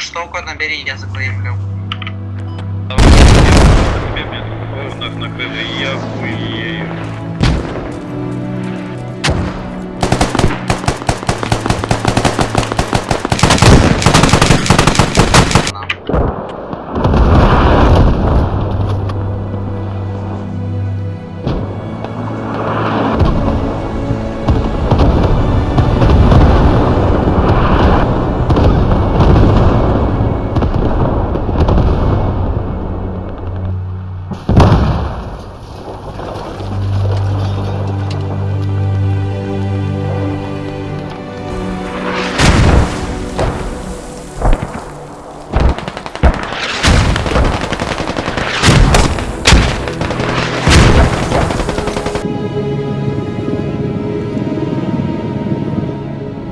Что угодно бери, я закреплю. Давай, я блин, нах накрыли, я хуею.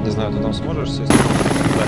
Не знаю, ты там сможешь сесть? Да,